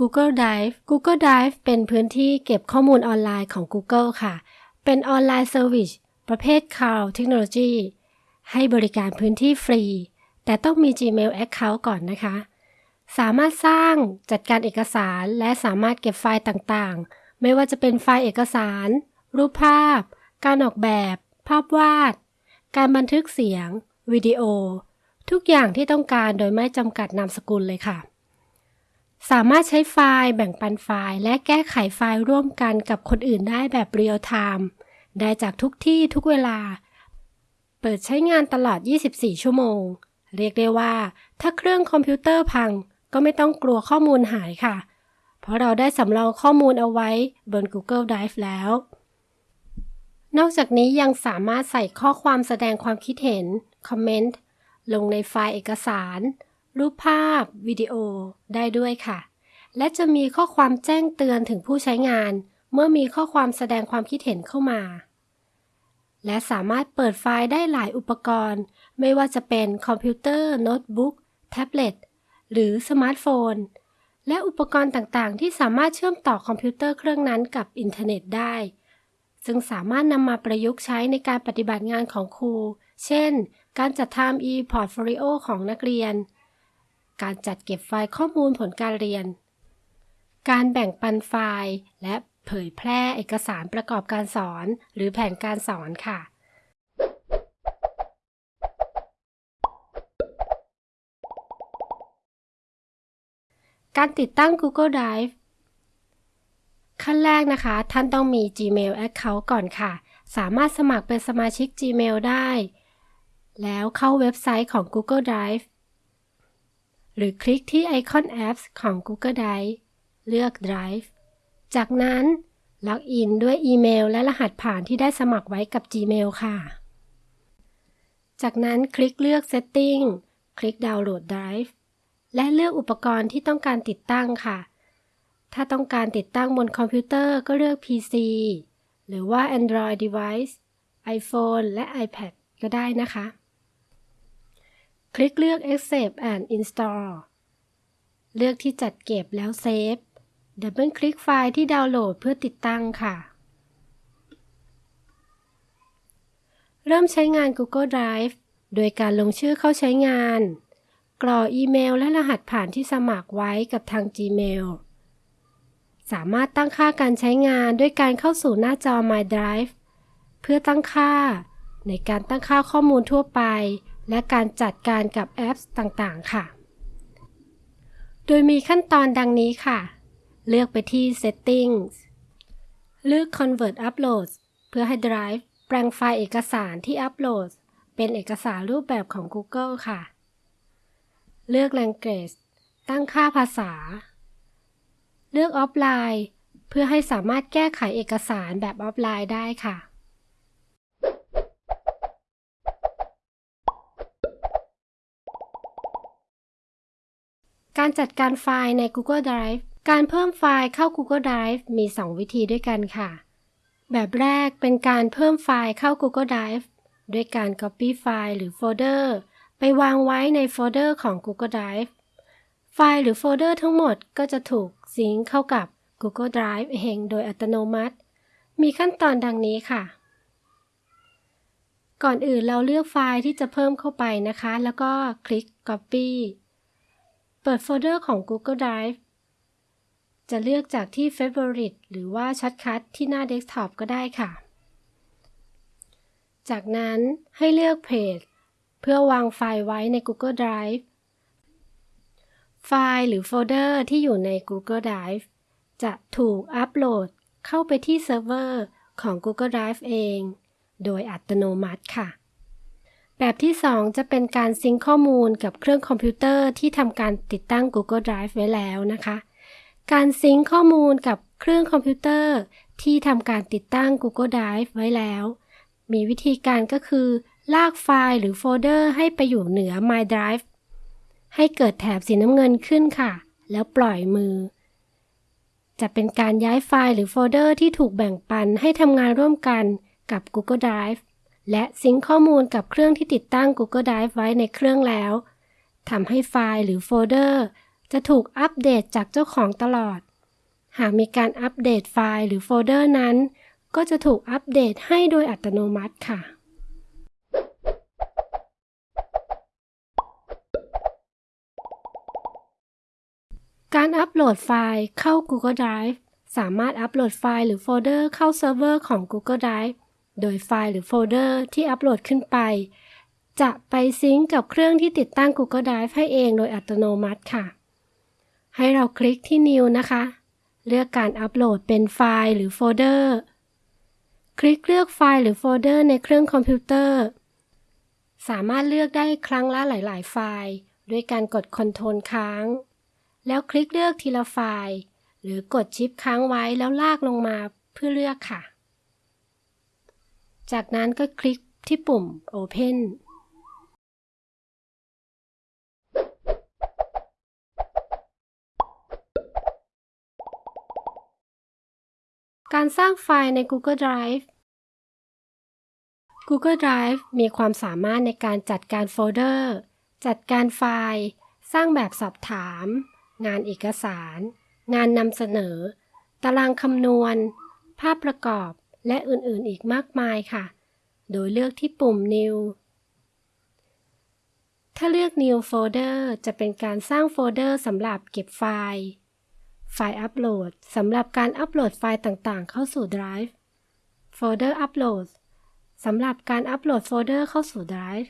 Google Drive Google Drive เป็นพื้นที่เก็บข้อมูลออนไลน์ของ Google ค่ะ เป็นออนไลน์เซอร์วิสประเภท Cloud Technology ให้บริการพื้นที่ฟรี แต่ต้องมี Gmail Account ก่อนนะคะ สามารถสร้างจัดการเอกสารและสามารถเก็บไฟล์ต่างๆ ไม่ว่าจะเป็นไฟล์เอกสาร รูปภาพ การออกแบบ ภาพวาด การบันทึกเสียง วิดีโอ ทุกอย่างที่ต้องการโดยไม่จำกัดนามสกุลเลยค่ะ สามารถใช้ไฟล์แบ่งปันไฟล์ และแก้ไขไฟล์ร่วมกันกับคนอื่นได้แบบ real-time ได้จากทุกที่ทุกเวลา เปิดใช้งานตลอด 24 ชั่วโมง เรียกได้ว่า ถ้าเครื่องคอมพิวเตอร์พังก็ไม่ต้องกลัวข้อมูลหายค่ะ เพราะเราได้สำรองข้อมูลเอาไว้บน Google Drive แล้ว นอกจากนี้ยังสามารถใส่ข้อความแสดงความคิดเห็น comment ลงในไฟล์เอกสาร รูปภาพ วิดีโอได้ด้วยค่ะ และจะมีข้อความแจ้งเตือนถึงผู้ใช้งาน เมื่อมีข้อความแสดงความคิดเห็นเข้ามา และสามารถเปิดไฟล์ได้หลายอุปกรณ์ ไม่ว่าจะเป็นคอมพิวเตอร์ โน้ตบุ๊ก แท็บเล็ต หรือสมาร์ทโฟน และอุปกรณ์ต่างๆ ที่สามารถเชื่อมต่อคอมพิวเตอร์เครื่องนั้นกับอินเทอร์เน็ตได้ซึ่งสามารถนำมาประยุกต์ใช้ในการปฏิบัติงานของครู เช่น การจัดทำ e-portfolio ของนักเรียน การจัดเก็บไฟล์ข้อมูลผลการเรียน การแบ่งปันไฟล์และเผยแพร่เอกสารประกอบการสอน หรือแผนการสอนค่ะ การติดตั้ง Google Drive ขั้นแรกนะคะ ท่านต้องมี Gmail Account ก่อนค่ะ สามารถสมัครเป็นสมาชิก Gmail ได้ แล้วเข้าเว็บไซต์ของ Google Drive หรือคลิกที่ไอคอน Apps ของ Google Drive เลือก Drive จากนั้น login ด้วยอีเมลและรหัสผ่านที่ได้สมัครไว้กับ Gmail ค่ะ จากนั้นคลิกเลือก Setting คลิก Download Drive และเลือกอุปกรณ์ที่ต้องการติดตั้งค่ะ ถ้าต้องการติดตั้งบนคอมพิวเตอร์ก็เลือก PC หรือว่า Android device iPhone และ iPad ก็ได้นะคะ คลิกเลือก Accept and Install เลือกที่จัดเก็บแล้วเซฟดับเบิลคลิกไฟล์ที่ดาวน์โหลดเพื่อติดตั้งค่ะ เริ่มใช้งาน Google Drive โดยการลงชื่อเข้าใช้งาน กรอกอีเมลและรหัสผ่านที่สมัครไว้กับทาง Gmail สามารถตั้งค่าการใช้งานด้วยการเข้าสู่หน้าจอ My Drive เพื่อตั้งค่า ในการตั้งค่าข้อมูลทั่วไป และการจัดการกับแอปต่างๆ ค่ะ โดยมีขั้นตอนดังนี้ค่ะ เลือกไปที่ Settings เลือก Convert Uploads เพื่อให้ Drive แปลงไฟล์เอกสารที่อัปโหลด เป็นเอกสารรูปแบบของ Google ค่ะ เลือก Language ตั้งค่าภาษา เลือก Offline เพื่อให้สามารถแก้ไขเอกสารแบบออฟไลน์ได้ค่ะ การจัดการไฟล์ใน Google Drive การเพิ่มไฟล์เข้า Google Drive มี 2 วิธีด้วยกันค่ะ แบบแรกเป็นการเพิ่มไฟล์เข้า Google Drive ด้วยการ Copy ไฟล์หรือโฟลเดอร์ไปวางไว้ในโฟลเดอร์ของ Google Drive ไฟล์หรือโฟลเดอร์ทั้งหมดก็จะถูกซิงค์เข้ากับ Google Drive เองโดยอัตโนมัติ มีขั้นตอนดังนี้ค่ะ ก่อนอื่นเราเลือกไฟล์ที่จะเพิ่มเข้าไปนะคะ แล้วก็คลิก Copy เปิดโฟลเดอร์ของ Google Drive จะเลือกจากที่ Favorite หรือว่า shortcut ที่หน้าเดสก์ท็อปก็ได้ค่ะ จากนั้นให้เลือกเพจเพื่อวางไฟล์ไว้ใน Google Drive ไฟล์หรือโฟลเดอร์ที่อยู่ใน Google Drive จะถูกอัปโหลดเข้าไปที่เซิร์ฟเวอร์ของ Google Drive เอง โดยอัตโนมัติค่ะ แบบที่ 2 จะเป็นการซิงค์ข้อมูลกับเครื่องคอมพิวเตอร์ที่ทำการติดตั้ง Google Drive ไว้แล้วนะคะ การซิงค์ข้อมูลกับเครื่องคอมพิวเตอร์ที่ทำการติดตั้ง Google Drive ไว้แล้ว มีวิธีการก็คือ ลากไฟล์หรือโฟลเดอร์ให้ไปอยู่เหนือ My Drive ให้เกิดแถบสีน้ำเงินขึ้นค่ะ แล้วปล่อยมือ จะเป็นการย้ายไฟล์หรือโฟลเดอร์ที่ถูกแบ่งปันให้ทำงานร่วมกันกับ Google Drive และซิงค์ข้อมูลกับเครื่องที่ติดตั้ง Google Drive ไว้ในเครื่องแล้วทำให้ไฟล์หรือโฟลเดอร์ จะถูกอัปเดตจากเจ้าของตลอด หากมีการอัปเดตไฟล์หรือโฟลเดอร์นั้น ก็จะถูกอัปเดตให้โดยอัตโนมัติค่ะ การอัปโหลดไฟล์เข้า Google Drive สามารถอัปโหลดไฟล์หรือโฟลเดอร์เข้าเซิร์ฟเวอร์ของ Google Drive โดยไฟล์หรือโฟลเดอร์ที่อัปโหลดขึ้นไป จะไปซิงก์กับเครื่องที่ติดตั้ง Google Drive ให้เองโดยอัตโนมัติค่ะ ให้เราคลิกที่ New นะคะ เลือกการอัปโหลดเป็นไฟล์หรือโฟลเดอร์ คลิกเลือกไฟล์หรือโฟลเดอร์ในเครื่องคอมพิวเตอร์ สามารถเลือกได้ครั้งละหลาย ๆ ไฟล์ ด้วยการกด Ctrl ค้าง แล้วคลิกเลือกทีละไฟล์ หรือกดชิปค้างไว้แล้วลากลงมาเพื่อเลือกค่ะ จากนั้นก็คลิกที่ปุ่ม Open การสร้างไฟล์ใน Google Drive Google Drive มีความสามารถในการจัดการโฟลเดอร์ จัดการไฟล์ สร้างแบบสอบถาม งานเอกสาร งานนำเสนอ ตารางคำนวณ ภาพประกอบ และอื่นๆอีกมากมายค่ะ โดยเลือกที่ปุ่ม New ถ้าเลือก New Folder จะเป็นการสร้างโฟลเดอร์สำหรับเก็บไฟล์ File Upload สำหรับการอัปโหลดไฟล์ต่างๆ เข้าสู่ Drive Folder Uploadสำหรับการอัปโหลดโฟลเดอร์เข้าสู่ Drive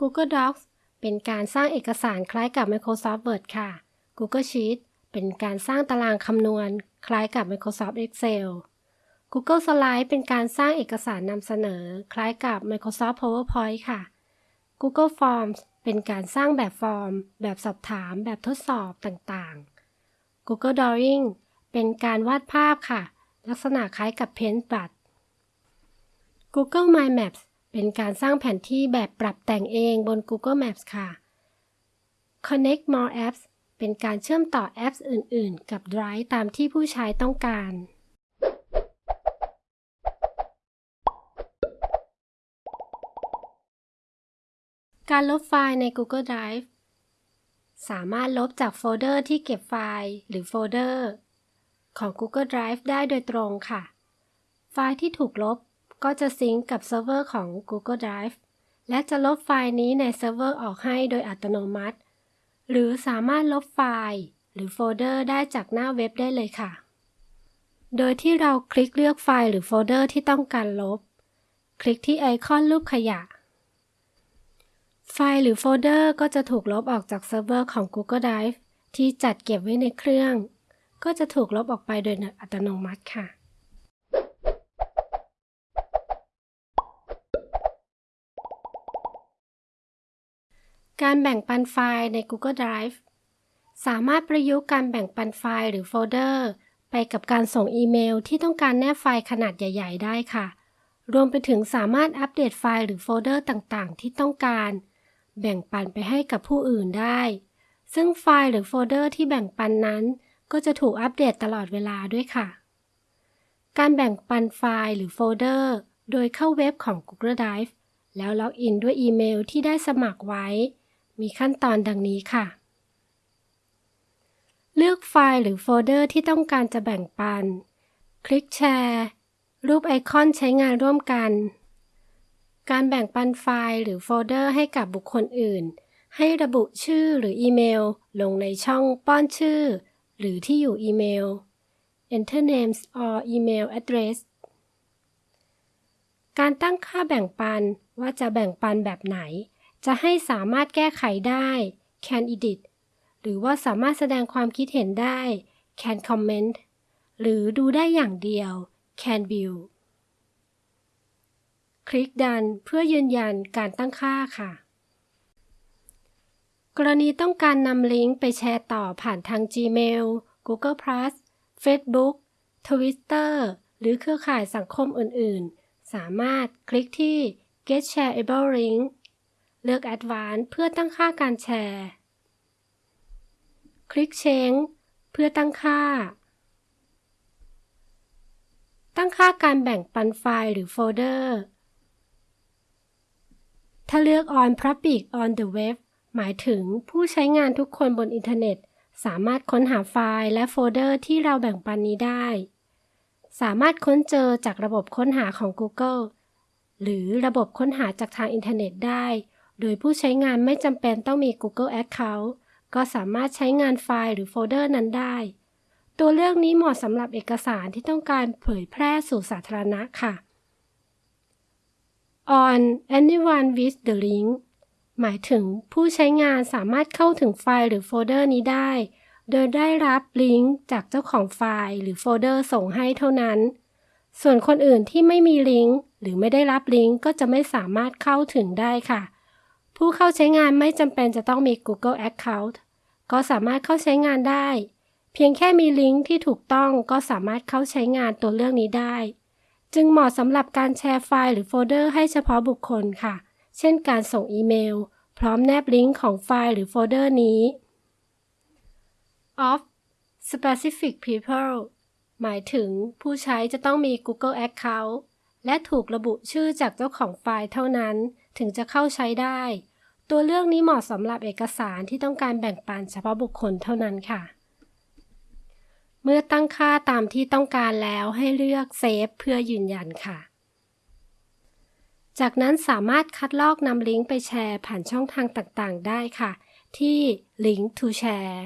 Google Docs เป็นการสร้างเอกสารคล้ายกับ Microsoft Word ค่ะ Google Sheet เป็นการสร้างตารางคำนวณคล้ายกับ Microsoft Excel Google Slide เป็นการสร้างเอกสารนำเสนอ คล้ายกับ Microsoft PowerPoint ค่ะ Google Forms เป็นการสร้างแบบฟอร์ม แบบสอบถาม แบบทดสอบต่างๆ Google Drawing เป็นการวาดภาพค่ะ ลักษณะคล้ายกับ Paintbrush Google My Maps เป็นการสร้างแผนที่แบบปรับแต่งเองบน Google Maps ค่ะ Connect More Apps เป็นการเชื่อมต่อแอปอื่น ๆ กับ Drive ตามที่ผู้ใช้ต้องการ การลบไฟล์ใน Google Drive สามารถลบจากโฟลเดอร์ที่เก็บไฟล์หรือโฟลเดอร์ของ Google Drive ได้โดยตรงค่ะ ไฟล์ที่ถูกลบก็จะซิงก์กับเซิร์ฟเวอร์ของ Google Drive และจะลบไฟล์นี้ในเซิร์ฟเวอร์ออกให้โดยอัตโนมัติ หรือสามารถลบไฟล์ หรือโฟลเดอร์ได้จากหน้าเว็บได้เลยค่ะ โดยที่เราคลิกเลือกไฟล์หรือโฟลเดอร์ที่ต้องการลบ คลิกที่ไอคอนรูปขยะ ไฟล์หรือโฟลเดอร์ก็จะถูกลบออกจากเซิร์ฟเวอร์ของ Google Drive ที่จัดเก็บไว้ในเครื่อง ก็จะถูกลบออกไปโดยอัตโนมัติค่ะ การแบ่งปันไฟล์ใน Google Drive สามารถประยุกต์การแบ่งปันไฟล์หรือโฟลเดอร์ ไปกับการส่งอีเมลที่ต้องการแนบไฟล์ขนาดใหญ่ ๆ ได้ค่ะ รวมไปถึงสามารถอัปเดตไฟล์หรือโฟลเดอร์ต่างๆ ที่ต้องการ แบ่งปันไปให้กับผู้อื่นได้ ซึ่งไฟล์หรือโฟลเดอร์ที่แบ่งปันนั้น ก็จะถูกอัปเดตตลอดเวลาด้วยค่ะ การแบ่งปันไฟล์หรือโฟลเดอร์ โดยเข้าเว็บของ Google Drive แล้วล็อกอินด้วยอีเมลที่ได้สมัครไว้ มีขั้นตอนดังนี้ค่ะ เลือกไฟล์หรือโฟลเดอร์ที่ต้องการจะแบ่งปัน คลิกแชร์ รูปไอคอนใช้งานร่วมกัน การแบ่งปันไฟล์หรือโฟลเดอร์ให้กับบุคคลอื่น ให้ระบุชื่อหรืออีเมล ลงในช่องป้อนชื่อ หรือที่อยู่อีเมล enter names or email address การตั้งค่าแบ่งปันว่าจะแบ่งปันแบบไหน จะให้สามารถแก้ไขได้ can edit หรือว่าสามารถแสดงความคิดเห็นได้ can comment หรือดูได้อย่างเดียว can view คลิกดันเพื่อยืนยันการตั้งค่าค่ะ กรณีต้องการนำลิงก์ไปแชร์ต่อผ่านทาง Gmail Google Facebook Twitter หรือเครือข่ายสังคมอื่น ๆ สามารถคลิกที่ Get Shareable Link เลือก Advanced เพื่อตั้งค่าการแชร์ คลิก Change เพื่อตั้งค่า ตั้งค่าการแบ่งปันไฟล์หรือโฟลเดอร์ ถ้าเลือก On Public on the Web หมายถึงผู้ใช้งานทุกคนบนอินเทอร์เน็ต สามารถค้นหาไฟล์และโฟลเดอร์ที่เราแบ่งปันนี้ได้ สามารถค้นเจอจากระบบค้นหาของ Google หรือระบบค้นหาจากทางอินเทอร์เน็ตได้ โดยผู้ใช้งานไม่จำเป็นต้องมี Google Account ก็สามารถใช้งานไฟล์หรือโฟลเดอร์นั้นได้ ตัวเลือกนี้เหมาะสำหรับเอกสารที่ต้องการเผยแพร่สู่สาธารณะค่ะ on anyone with the link หมายถึงผู้ใช้งานสามารถเข้าถึงไฟล์หรือโฟลเดอร์นี้ได้ โดยได้รับลิงก์จากเจ้าของไฟล์หรือโฟลเดอร์ส่งให้เท่านั้น ส่วนคนอื่นที่ไม่มีลิงก์หรือไม่ได้รับลิงก์ก็จะไม่สามารถเข้าถึงได้ค่ะ ผู้เข้าใช้งานไม่จำเป็นจะต้องมี Google Account ก็สามารถเข้าใช้งานได้ เพียงแค่มีลิงก์ที่ถูกต้องก็สามารถเข้าใช้งานตัวเลือกนี้ได้ จึงเหมาะสำหรับการแชร์ไฟล์หรือโฟลเดอร์ให้เฉพาะบุคคลค่ะ เช่นการส่งอีเมล พร้อมแนบลิงก์ของไฟล์หรือโฟลเดอร์นี้ Off specific people หมายถึงผู้ใช้จะต้องมี Google Account และถูกระบุชื่อจากเจ้าของไฟล์เท่านั้น ถึงจะเข้าใช้ได้ ตัวเลือกนี้เหมาะสำหรับเอกสารที่ต้องการแบ่งปันเฉพาะบุคคลเท่านั้นค่ะ เมื่อตั้งค่าตามที่ต้องการแล้วให้เลือก Save เพื่อยืนยันค่ะ จากนั้นสามารถคัดลอกนำลิงก์ไปแชร์ผ่านช่องทางต่างๆ ได้ค่ะ ที่ Link to Share